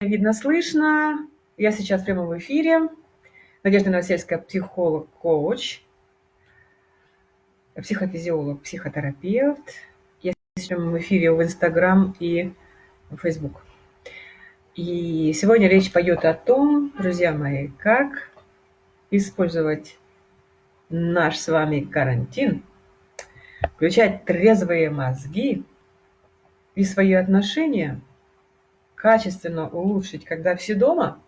видно, слышно. Я сейчас в эфире. Надежда Новосельская, психолог, коуч, психофизиолог, психотерапевт. Я сейчас в эфире в Инстаграм и в Фейсбук. И сегодня речь пойдет о том, друзья мои, как использовать наш с вами карантин, включать трезвые мозги и свои отношения – качественно улучшить, когда все дома,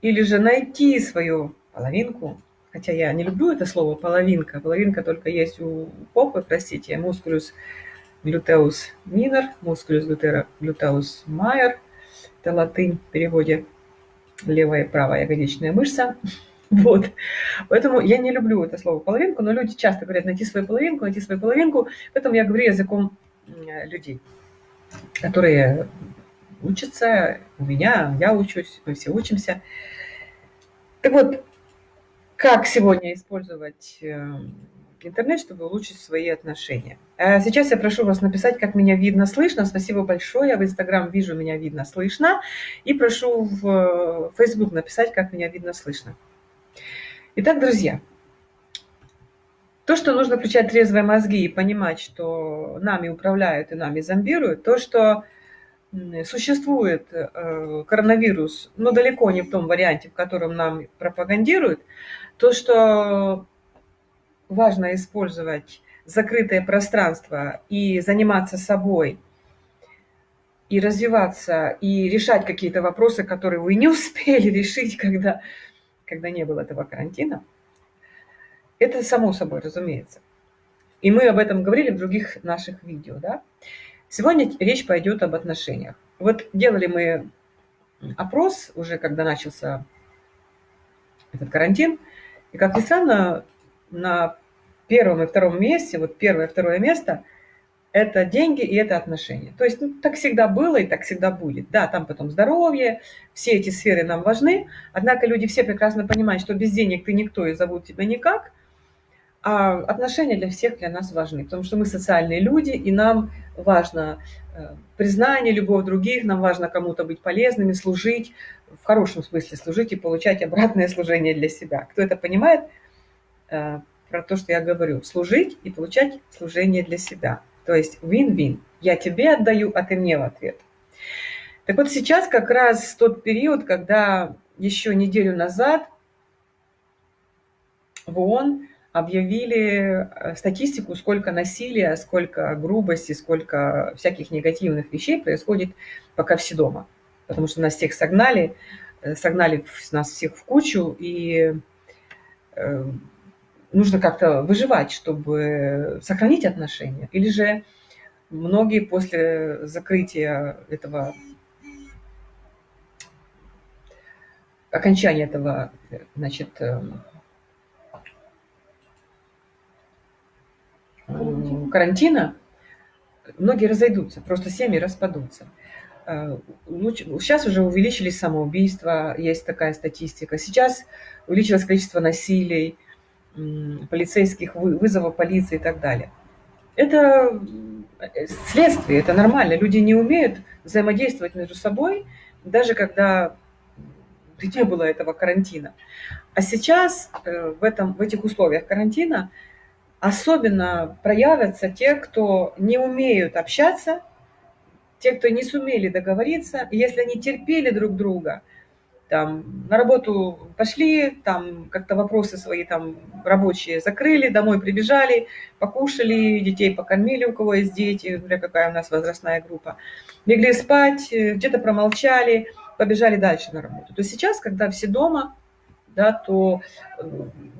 или же найти свою половинку, хотя я не люблю это слово половинка, половинка только есть у попы, простите, мускулюс глютеус минор, мускулюс глютеус майор, это латынь в переводе левая и правая ягодичная мышца. Вот. Поэтому я не люблю это слово половинку, но люди часто говорят найти свою половинку, найти свою половинку. Поэтому я говорю языком людей, которые учатся, у меня, я учусь, мы все учимся. Так вот, как сегодня использовать э, интернет, чтобы улучшить свои отношения. А сейчас я прошу вас написать, как меня видно, слышно. Спасибо большое. Я в Инстаграм вижу, меня видно, слышно. И прошу в Facebook написать, как меня видно, слышно. Итак, друзья, то, что нужно включать трезвые мозги и понимать, что нами управляют и нами зомбируют, то, что существует э, коронавирус, но далеко не в том варианте, в котором нам пропагандируют, то, что важно использовать закрытое пространство и заниматься собой, и развиваться, и решать какие-то вопросы, которые вы не успели решить, когда, когда не было этого карантина, это само собой разумеется. И мы об этом говорили в других наших видео, да? Сегодня речь пойдет об отношениях. Вот делали мы опрос уже, когда начался этот карантин, и, как ни странно, на первом и втором месте, вот первое и второе место, это деньги и это отношения. То есть ну, так всегда было и так всегда будет. Да, там потом здоровье, все эти сферы нам важны, однако люди все прекрасно понимают, что без денег ты никто и зовут тебя никак – а отношения для всех для нас важны, потому что мы социальные люди, и нам важно э, признание, любовь других, нам важно кому-то быть полезными, служить, в хорошем смысле служить и получать обратное служение для себя. Кто это понимает, э, про то, что я говорю, служить и получать служение для себя. То есть win-win. Я тебе отдаю, а ты мне в ответ. Так вот сейчас как раз тот период, когда еще неделю назад в ООН объявили э, статистику, сколько насилия, сколько грубости, сколько всяких негативных вещей происходит, пока все дома. Потому что нас всех согнали, э, согнали нас всех в кучу, и э, нужно как-то выживать, чтобы сохранить отношения. Или же многие после закрытия этого, окончания этого, значит, карантина многие разойдутся, просто семьи распадутся. Э, сейчас уже увеличились самоубийства, есть такая статистика. Сейчас увеличилось количество насилий, полицейских вызовов полиции и так далее. Это э, следствие, это нормально. Люди не умеют взаимодействовать между собой, даже когда не было этого карантина. А сейчас э, в, этом, в этих условиях карантина Особенно проявятся те, кто не умеют общаться, те, кто не сумели договориться, если они терпели друг друга, там, на работу пошли, там как-то вопросы свои там рабочие закрыли, домой прибежали, покушали, детей покормили, у кого есть дети, для какая у нас возрастная группа, легли спать, где-то промолчали, побежали дальше на работу. То сейчас, когда все дома, да, то э,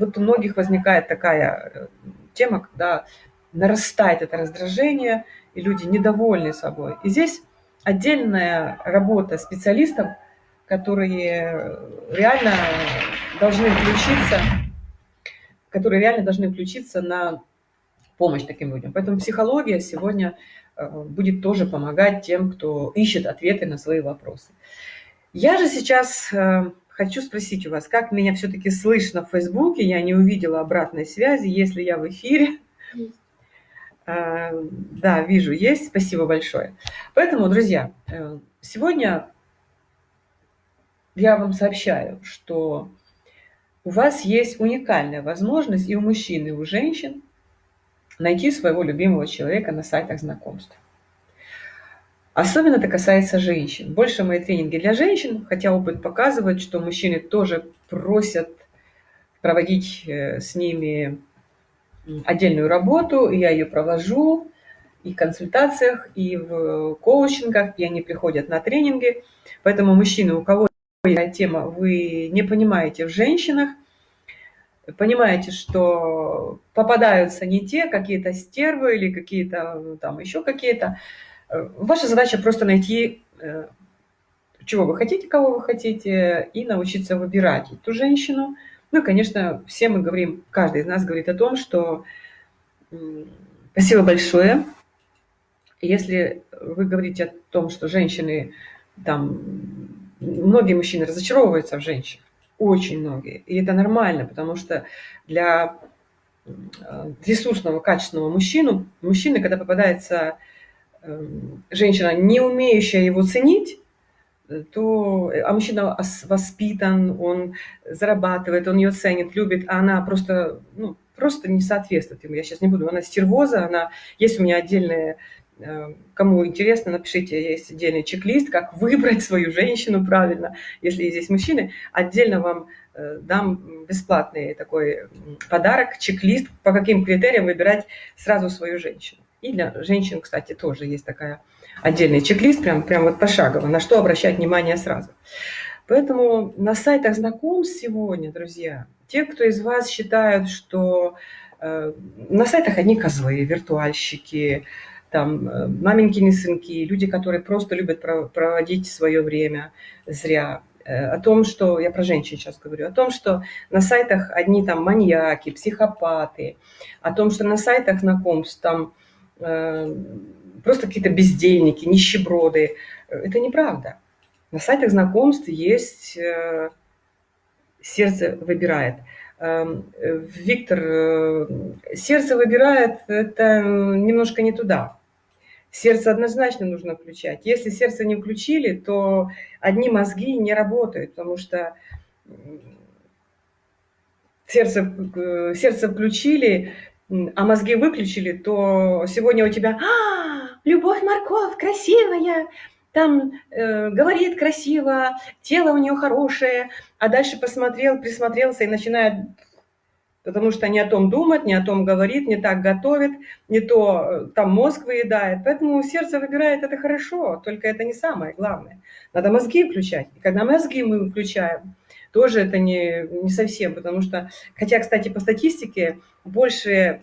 вот у многих возникает такая э, тема, когда нарастает это раздражение, и люди недовольны собой. И здесь отдельная работа специалистов, которые реально должны включиться, которые реально должны включиться на помощь таким людям. Поэтому психология сегодня э, будет тоже помогать тем, кто ищет ответы на свои вопросы. Я же сейчас э, Хочу спросить у вас, как меня все-таки слышно в Фейсбуке? Я не увидела обратной связи, если я в эфире. А, да, вижу, есть. Спасибо большое. Поэтому, друзья, э, сегодня я вам сообщаю, что у вас есть уникальная возможность и у мужчин, и у женщин найти своего любимого человека на сайтах знакомств. Особенно это касается женщин. Больше мои тренинги для женщин, хотя опыт показывает, что мужчины тоже просят проводить э, с ними отдельную работу, я ее провожу и в консультациях, и в коучингах, и они приходят на тренинги. Поэтому мужчины, у кого есть тема, вы не понимаете в женщинах, понимаете, что попадаются не те, какие-то стервы или какие-то ну, там еще какие-то. Э, ваша задача просто найти, э, чего вы хотите, кого вы хотите, и научиться выбирать эту женщину. Ну и, конечно, все мы говорим, каждый из нас говорит о том, что спасибо большое. Если вы говорите о том, что женщины, там, многие мужчины разочаровываются в женщинах, очень многие. И это нормально, потому что для э, ресурсного, качественного мужчину, мужчины, когда попадается женщина, не умеющая его ценить, то, а мужчина воспитан, он зарабатывает, он ее ценит, любит, а она просто, ну, просто не соответствует ему. Я сейчас не буду, она стервоза, она, есть у меня отдельная Э, кому интересно, напишите, есть отдельный чек-лист, как выбрать свою женщину правильно, если здесь мужчины. Отдельно вам э, дам бесплатный такой подарок, чек-лист, по каким критериям выбирать сразу свою женщину. И для женщин, кстати, тоже есть такая отдельный чек-лист, прям, прям вот пошагово, на что обращать внимание сразу. Поэтому на сайтах знакомств сегодня, друзья, те, кто из вас считают, что э, на сайтах одни козлы, виртуальщики, там э, маменькины сынки, люди, которые просто любят проводить свое время зря, э, о том, что, я про женщин сейчас говорю, о том, что на сайтах одни там маньяки, психопаты, о том, что на сайтах знакомств там просто какие-то бездельники, нищеброды. Это неправда. На сайтах знакомств есть э, сердце выбирает. Эм, Виктор, э, сердце выбирает, это немножко не туда. Сердце однозначно нужно включать. Если сердце не включили, то одни мозги не работают, потому что сердце, э, сердце включили, а мозги выключили, то сегодня у тебя а, «Любовь Марков, красивая!» Там э, говорит красиво, тело у нее хорошее, а дальше посмотрел, присмотрелся и начинает потому что не о том думает, не о том говорит, не так готовит, не то э, там мозг выедает. Поэтому сердце выбирает это хорошо, только это не самое главное. Надо мозги включать. И когда мозги мы включаем, тоже это не, не совсем, потому что, хотя, кстати, по статистике, больше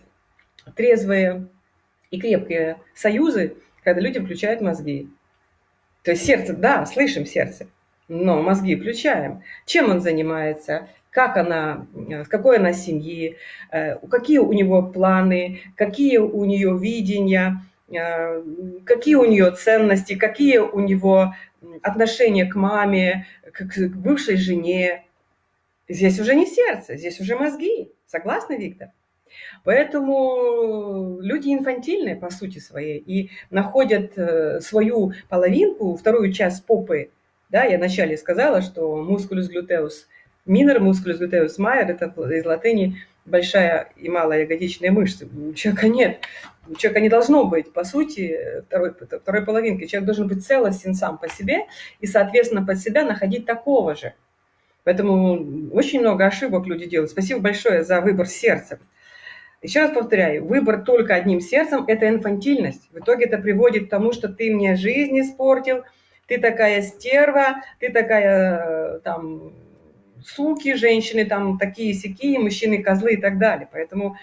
трезвые и крепкие союзы, когда люди включают мозги. То есть сердце, да, слышим сердце, но мозги включаем. Чем он занимается? как она, с какой она семьи, э, какие у него планы, какие у нее видения, э, какие у нее ценности, какие у него отношения к маме, к бывшей жене. Здесь уже не сердце, здесь уже мозги. Согласны, Виктор? Поэтому люди инфантильные по сути своей и находят э, свою половинку, вторую часть попы. Да, я вначале сказала, что мускулюс глютеус – Минор мускулюс глютеус майер – это из латыни большая и малая ягодичные мышцы. У человека нет. У человека не должно быть, по сути, второй, второй половинки. Человек должен быть целостен сам по себе и, соответственно, под себя находить такого же. Поэтому очень много ошибок люди делают. Спасибо большое за выбор сердцем. Еще раз повторяю, выбор только одним сердцем – это инфантильность. В итоге это приводит к тому, что ты мне жизнь испортил, ты такая стерва, ты такая э, там суки, женщины там такие сякие, мужчины козлы и так далее. Поэтому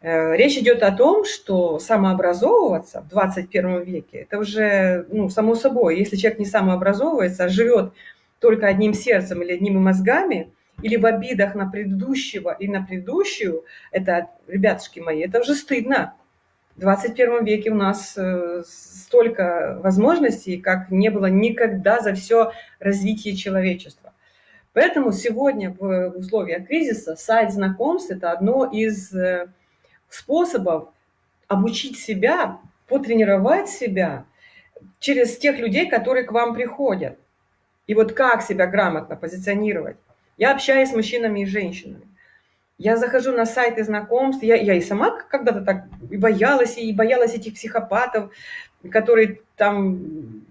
э, речь идет о том, что самообразовываться в 21 веке, это уже ну, само собой. Если человек не самообразовывается, а живет только одним сердцем или одними мозгами, или в обидах на предыдущего и на предыдущую, это, ребятушки мои, это уже стыдно. В 21 веке у нас э, столько возможностей, как не было никогда за все развитие человечества. Поэтому сегодня в условиях кризиса сайт знакомств – это одно из э, способов обучить себя, потренировать себя через тех людей, которые к вам приходят. И вот как себя грамотно позиционировать? Я общаюсь с мужчинами и женщинами. Я захожу на сайты знакомств, я, я и сама когда-то так и боялась, и боялась этих психопатов, которые там,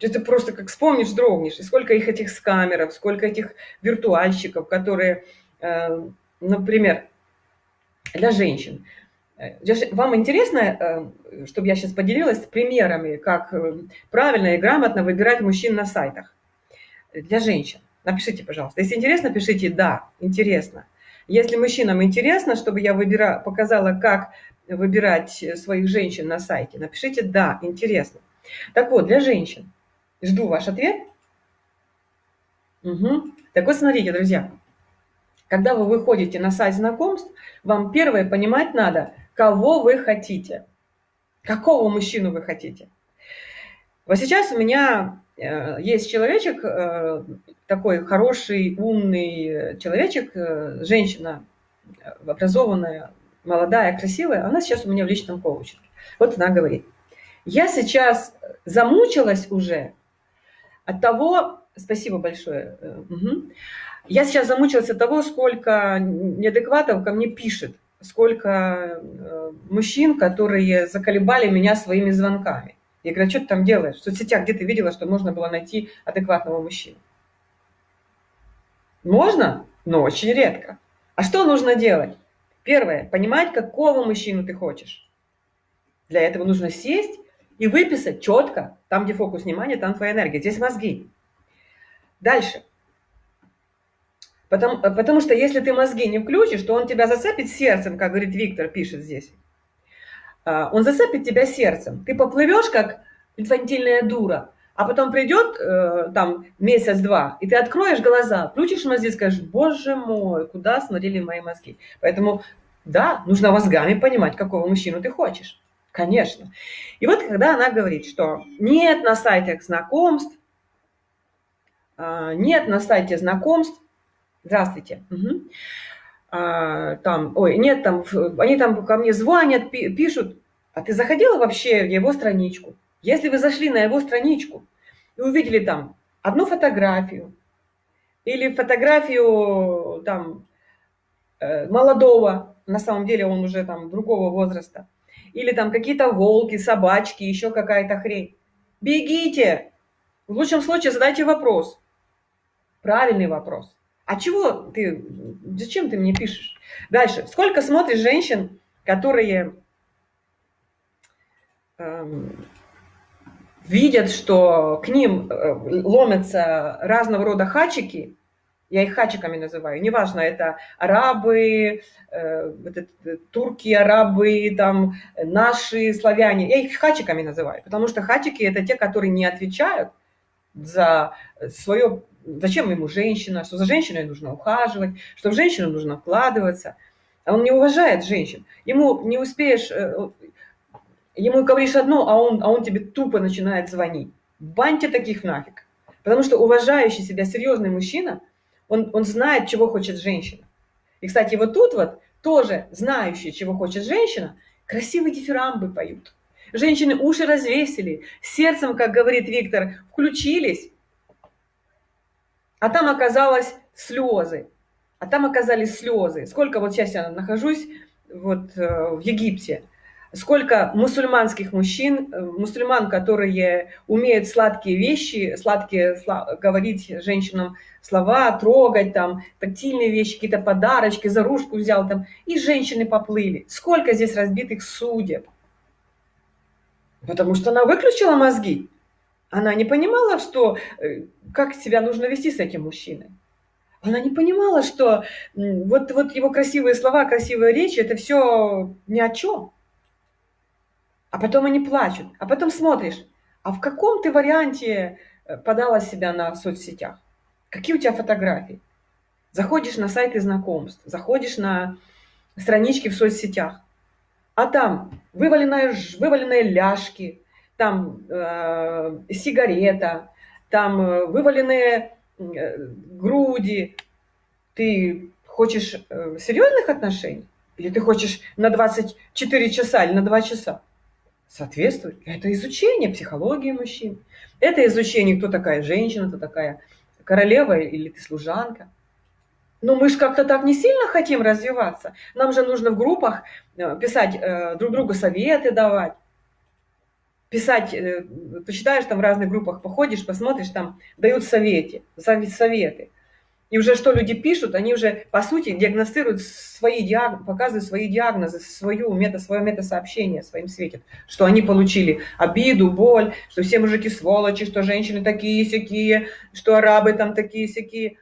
это просто как вспомнишь, дрогнешь. И сколько их этих скамеров, сколько этих виртуальщиков, которые, э, например, для женщин. Вам интересно, э, чтобы я сейчас поделилась примерами, как э, правильно и грамотно выбирать мужчин на сайтах для женщин? Напишите, пожалуйста. Если интересно, пишите «да», интересно. Если мужчинам интересно, чтобы я выбира, показала, как выбирать своих женщин на сайте, напишите «да», интересно. Так вот, для женщин. Жду ваш ответ. Угу. Так вот, смотрите, друзья. Когда вы выходите на сайт знакомств, вам первое понимать надо, кого вы хотите. Какого мужчину вы хотите. Вот сейчас у меня Э, есть человечек, э, такой хороший, умный человечек, э, женщина, образованная, молодая, красивая, она сейчас у меня в личном коучинге. Вот она говорит, я сейчас замучилась уже от того, спасибо большое, угу. я сейчас замучилась от того, сколько неадекватов ко мне пишет, сколько мужчин, которые заколебали меня своими звонками. Я говорю, а что ты там делаешь? В соцсетях где ты видела, что можно было найти адекватного мужчину? Можно, но очень редко. А что нужно делать? Первое, понимать, какого мужчину ты хочешь. Для этого нужно сесть и выписать четко, там, где фокус внимания, там твоя энергия. Здесь мозги. Дальше. Потому, потому что если ты мозги не включишь, то он тебя зацепит сердцем, как говорит Виктор, пишет здесь. А, он зацепит тебя сердцем. Ты поплывешь, как инфантильная дура, а потом придет э, там месяц-два, и ты откроешь глаза, включишь мозги и скажешь, боже мой, куда смотрели мои мозги. Поэтому, да, нужно мозгами понимать, какого мужчину ты хочешь. Конечно. И вот когда она говорит, что нет на сайтах знакомств, а, нет на сайте знакомств, здравствуйте, угу. А, там, ой, нет, там, они там ко мне звонят, пишут, а ты заходила вообще в его страничку? Если вы зашли на его страничку и увидели там одну фотографию или фотографию там э, молодого, на самом деле он уже там другого возраста, или там какие-то волки, собачки, еще какая-то хрень, бегите! В лучшем случае задайте вопрос, правильный вопрос. А чего ты, зачем ты мне пишешь? Дальше. Сколько смотришь женщин, которые эм, видят, что к ним э, ломятся разного рода хачики, я их хачиками называю, неважно, это арабы, э, это, турки, арабы, там, наши славяне, я их хачиками называю, потому что хачики – это те, которые не отвечают за свое зачем ему женщина, что за женщиной нужно ухаживать, что в женщину нужно вкладываться. А он не уважает женщин. Ему не успеешь, э, ему говоришь одно, а он, а он тебе тупо начинает звонить. Баньте таких нафиг. Потому что уважающий себя серьезный мужчина, он, он знает, чего хочет женщина. И, кстати, вот тут вот тоже знающие, чего хочет женщина, красивые дифирамбы поют. Женщины уши развесили, сердцем, как говорит Виктор, включились, а там оказалось слезы. А там оказались слезы. Сколько вот сейчас я нахожусь вот э, в Египте, сколько мусульманских мужчин, э, мусульман, которые умеют сладкие вещи, сладкие говорить женщинам слова, трогать там, тактильные вещи, какие-то подарочки, за ружку взял там, и женщины поплыли. Сколько здесь разбитых судеб. Потому что она выключила мозги. Она не понимала, что, э, как себя нужно вести с этим мужчиной. Она не понимала, что вот, вот его красивые слова, красивая речь – это все ни о чем. А потом они плачут. А потом смотришь, а в каком ты варианте э, подала себя на соцсетях? Какие у тебя фотографии? Заходишь на сайты знакомств, заходишь на странички в соцсетях, а там вываленные, вываленные ляжки, там э, сигарета, там э, вываленные э, груди. Ты хочешь э, серьезных отношений? Или ты хочешь на 24 часа или на 2 часа? Соответствует. Это изучение психологии мужчин. Это изучение, кто такая женщина, кто такая королева или ты служанка. Но мы же как-то так не сильно хотим развиваться. Нам же нужно в группах э, писать, э, друг другу советы давать. Писать, э, почитаешь там в разных группах, походишь, посмотришь, там дают советы, советы. И уже что люди пишут, они уже, по сути, диагностируют свои диагнозы, показывают свои диагнозы, свою мета, свое метасообщение своим светит, что они получили обиду, боль, что все мужики сволочи, что женщины такие сякие, что арабы там такие сякие,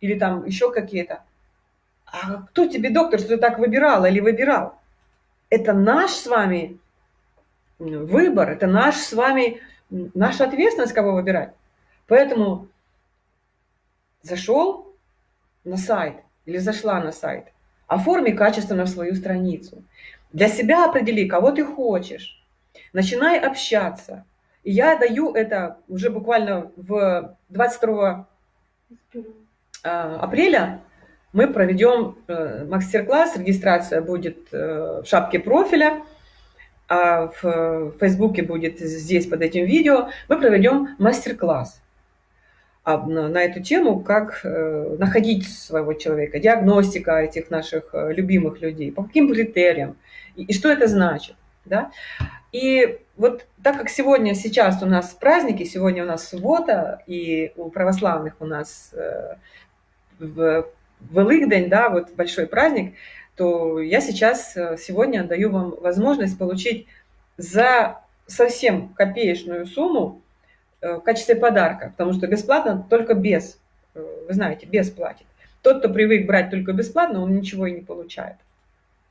или там еще какие-то. А кто тебе, доктор, что ты так выбирал или выбирал? Это наш с вами выбор, это наш с вами, наша ответственность, кого выбирать. Поэтому зашел на сайт или зашла на сайт, оформи качественно свою страницу. Для себя определи, кого ты хочешь. Начинай общаться. И я даю это уже буквально в 22 а, апреля мы проведем э, мастер-класс, регистрация будет э, в шапке профиля, а в Фейсбуке будет здесь под этим видео. Мы проведем мастер-класс на эту тему, как э, находить своего человека, диагностика этих наших э, любимых людей, по каким критериям, и, что это значит. Да? И вот так как сегодня, сейчас у нас праздники, сегодня у нас суббота, и у православных у нас э, в Великдень, да, вот большой праздник, то я сейчас, сегодня даю вам возможность получить за совсем копеечную сумму в качестве подарка, потому что бесплатно только без, э, вы знаете, без платит. Тот, кто привык брать только бесплатно, он ничего и не получает.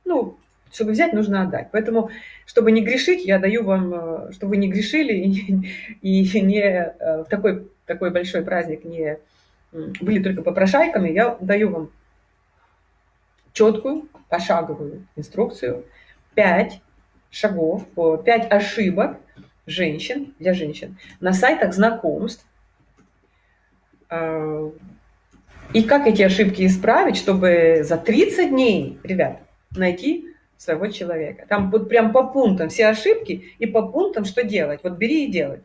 Ну, чтобы взять, нужно отдать. Поэтому, чтобы не грешить, я даю вам, э, чтобы вы не грешили и, и не в такой, такой большой праздник не были только попрошайками, я даю вам четкую, пошаговую инструкцию, 5 шагов, 5 ошибок, женщин, для женщин, на сайтах знакомств. А, и как эти ошибки исправить, чтобы за 30 дней, ребят, найти своего человека. Там вот прям по пунктам все ошибки и по пунктам, что делать. Вот бери и делай.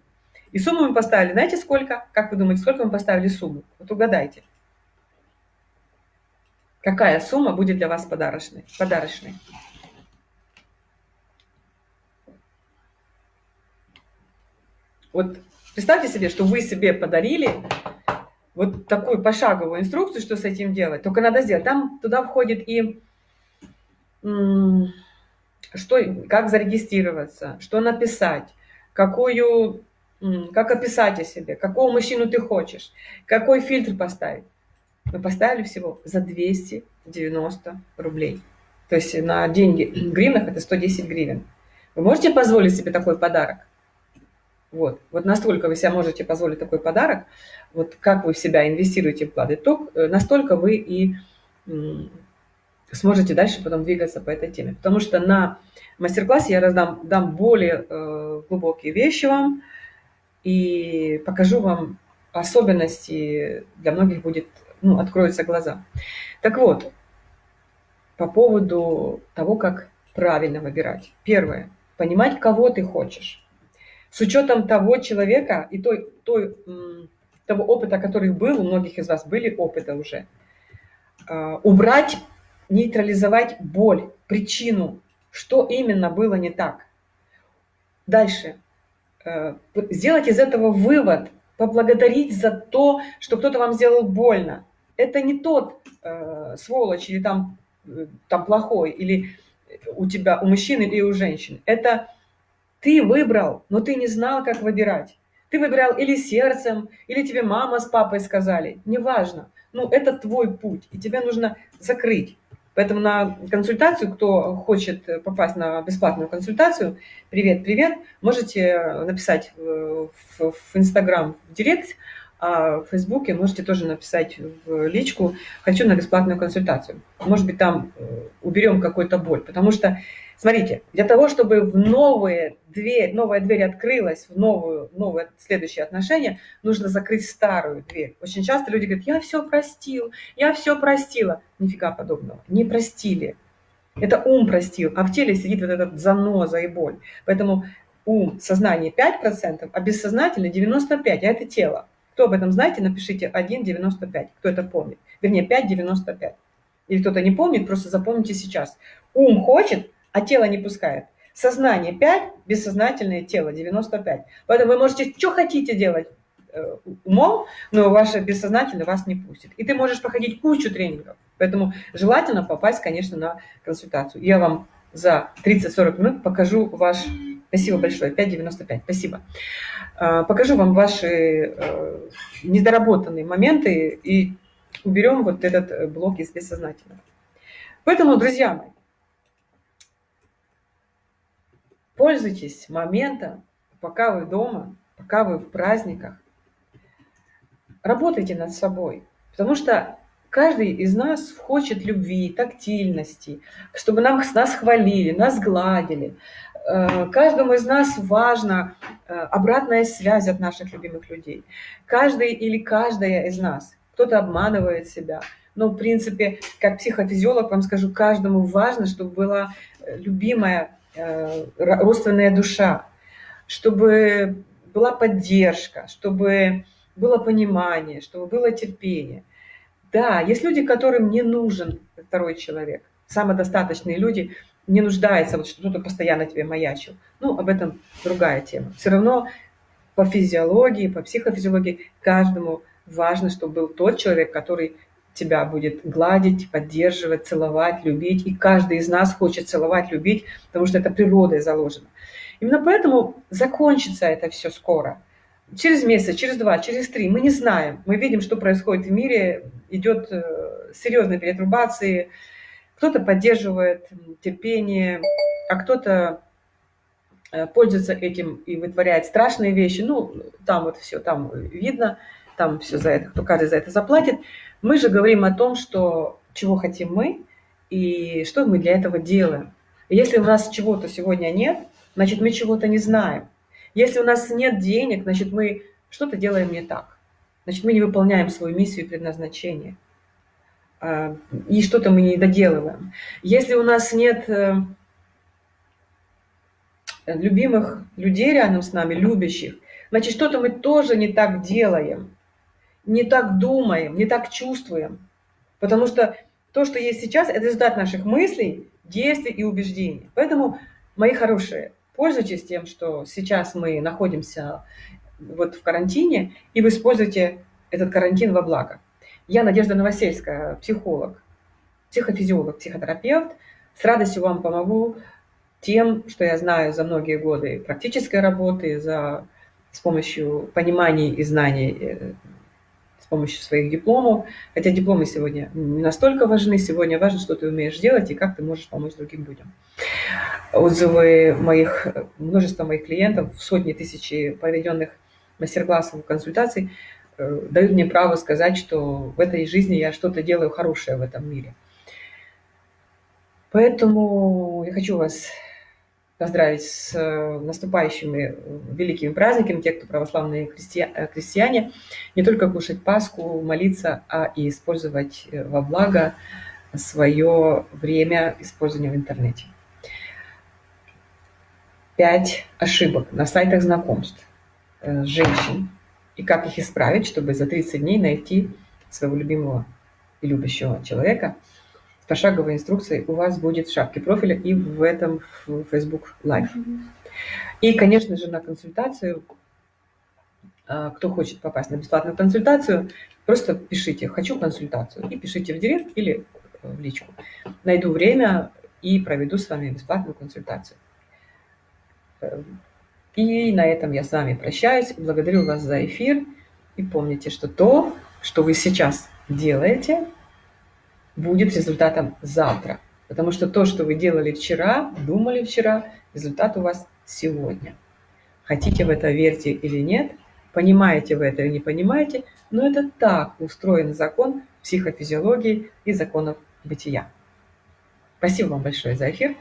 И сумму мы поставили, знаете сколько? Как вы думаете, сколько мы поставили сумму? Вот угадайте. Какая сумма будет для вас подарочной? подарочной? Вот представьте себе, что вы себе подарили вот такую пошаговую инструкцию, что с этим делать. Только надо сделать. Там туда входит и что, как зарегистрироваться, что написать, какую, как описать о себе, какого мужчину ты хочешь, какой фильтр поставить. Мы поставили всего за 290 рублей. То есть на деньги в гривнах это 110 гривен. Вы можете позволить себе такой подарок? Вот, вот настолько вы себе можете позволить такой подарок, вот как вы в себя инвестируете вклады, то э, настолько вы и сможете дальше потом двигаться по этой теме. Потому что на мастер-классе я раздам дам более э, глубокие вещи вам и покажу вам особенности, для многих будет, ну, откроются глаза. Так вот, по поводу того, как правильно выбирать. Первое. Понимать, кого ты хочешь с учетом того человека и той, той, того опыта, который был, у многих из вас были опыты уже, а, убрать, нейтрализовать боль, причину, что именно было не так. Дальше. Э, сделать из этого вывод, поблагодарить за то, что кто-то вам сделал больно. Это не тот э, сволочь или там, э, там плохой, или у тебя, у мужчины или у женщин. Это ты выбрал, но ты не знал, как выбирать. Ты выбирал или сердцем, или тебе мама с папой сказали. Неважно. Ну, это твой путь, и тебе нужно закрыть. Поэтому на консультацию, кто хочет попасть на бесплатную консультацию, привет, привет, можете написать в, в Инстаграм в Директ, а в Фейсбуке можете тоже написать в личку «Хочу на бесплатную консультацию». Может быть, там э, уберем какую-то боль, потому что Смотрите, для того, чтобы в новые дверь, новая дверь открылась в новую, новые следующие отношения, нужно закрыть старую дверь. Очень часто люди говорят, я все простил, я все простила. Нифига подобного, не простили. Это ум простил, а в теле сидит вот этот заноза и боль. Поэтому ум, сознание 5%, а бессознательно 95%, а это тело. Кто об этом знаете, напишите 1,95, кто это помнит. Вернее, 5,95. Или кто-то не помнит, просто запомните сейчас. Ум хочет, а тело не пускает. Сознание 5, бессознательное тело 95. Поэтому вы можете что хотите делать э, умом, но ваше бессознательное вас не пустит. И ты можешь проходить кучу тренингов. Поэтому желательно попасть, конечно, на консультацию. Я вам за 30-40 минут покажу ваш... Спасибо большое, 5,95, спасибо. Э, покажу вам ваши э, недоработанные моменты и уберем вот этот блок из бессознательного. Поэтому, друзья мои, Пользуйтесь моментом, пока вы дома, пока вы в праздниках. Работайте над собой, потому что каждый из нас хочет любви, тактильности, чтобы нам, нас хвалили, нас гладили. Э, каждому из нас важна э, обратная связь от наших любимых людей. Каждый или каждая из нас, кто-то обманывает себя, но в принципе, как психофизиолог вам скажу, каждому важно, чтобы была э, любимая родственная душа, чтобы была поддержка, чтобы было понимание, чтобы было терпение. Да, есть люди, которым не нужен второй человек. Самодостаточные люди не нуждаются, вот что-то постоянно тебе маячил. Ну, об этом другая тема. Все равно по физиологии, по психофизиологии каждому важно, чтобы был тот человек, который тебя будет гладить, поддерживать, целовать, любить. И каждый из нас хочет целовать, любить, потому что это природой заложено. Именно поэтому закончится это все скоро. Через месяц, через два, через три. Мы не знаем. Мы видим, что происходит в мире. Идет э, серьезная перетрубации. Кто-то поддерживает терпение, а кто-то э, пользуется этим и вытворяет страшные вещи. Ну, там вот все, там видно, там все за это, кто каждый за это заплатит. Мы же говорим о том, что чего хотим мы и что мы для этого делаем. Если у нас чего-то сегодня нет, значит, мы чего-то не знаем. Если у нас нет денег, значит, мы что-то делаем не так. Значит, мы не выполняем свою миссию и предназначение. А, и что-то мы не доделываем. Если у нас нет э, любимых людей рядом с нами, любящих, значит, что-то мы тоже не так делаем не так думаем, не так чувствуем. Потому что то, что есть сейчас, это результат наших мыслей, действий и убеждений. Поэтому, мои хорошие, пользуйтесь тем, что сейчас мы находимся вот в карантине, и вы используете этот карантин во благо. Я Надежда Новосельская, психолог, психофизиолог, психотерапевт. С радостью вам помогу тем, что я знаю за многие годы практической работы, за, с помощью пониманий и знаний э, с помощью своих дипломов. Хотя дипломы сегодня не настолько важны. Сегодня важно, что ты умеешь делать и как ты можешь помочь другим людям. Отзывы моих, множество моих клиентов, сотни тысяч проведенных мастер-классов, консультаций э, дают мне право сказать, что в этой жизни я что-то делаю хорошее в этом мире. Поэтому я хочу вас поздравить с э, наступающими э, великими праздниками, те, кто православные э, христиане, не только кушать Пасху, молиться, а и использовать во благо свое время использования в интернете. Пять ошибок на сайтах знакомств женщин и как их исправить, чтобы за 30 дней найти своего любимого и любящего человека – пошаговой инструкцией у вас будет в шапке профиля и в этом в Facebook Live. И, конечно же, на консультацию, а, кто хочет попасть на бесплатную консультацию, просто пишите «хочу консультацию» и пишите в директ или в личку. Найду время и проведу с вами бесплатную консультацию. И на этом я с вами прощаюсь. Благодарю вас за эфир. И помните, что то, что вы сейчас делаете, будет результатом завтра. Потому что то, что вы делали вчера, думали вчера, результат у вас сегодня. Хотите в это верьте или нет, понимаете вы это или не понимаете, но это так устроен закон психофизиологии и законов бытия. Спасибо вам большое за эфир,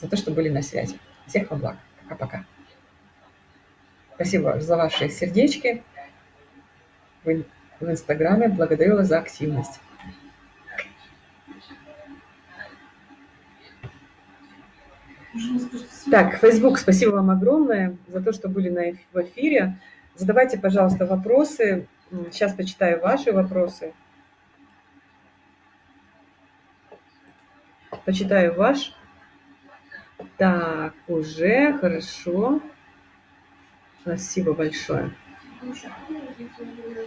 за то, что были на связи. Всех вам благ. Пока-пока. Спасибо за ваши сердечки в Инстаграме. Благодарю вас за активность. Так, Facebook, спасибо вам огромное за то, что были на, в эфире. Задавайте, пожалуйста, вопросы. Сейчас почитаю ваши вопросы. Почитаю ваш. Так, уже хорошо. Спасибо большое.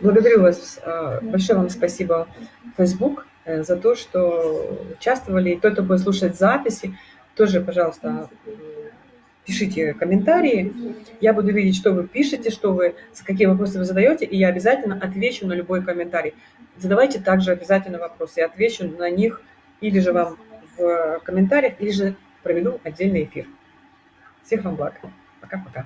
Благодарю вас. А, большое вам спасибо, Facebook, э, за то, что участвовали. И тот, кто будет слушать записи, тоже, пожалуйста, пишите комментарии. Я буду видеть, что вы пишете, что вы, с какие вопросы вы задаете, и я обязательно отвечу на любой комментарий. Задавайте также обязательно вопросы, я отвечу на них или же вам в комментариях, или же проведу отдельный эфир. Всех вам благ. Пока-пока.